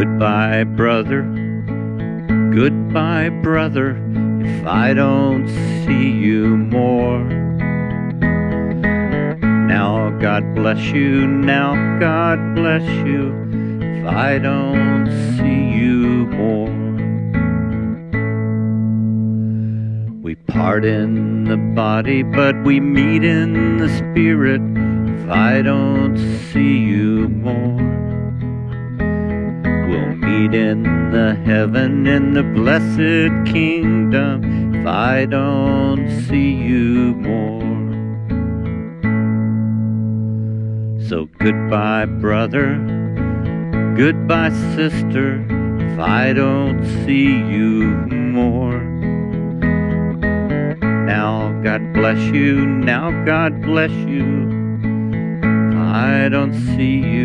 Goodbye, brother. Goodbye, brother, if I don't see you more. Now, God bless you, now, God bless you, if I don't see you more. We part in the body, but we meet in the spirit, if I don't see In the heaven in the blessed kingdom if I don't see you more. So goodbye, brother. Goodbye, sister, if I don't see you more. Now, God bless you. Now, God bless you. I don't see you.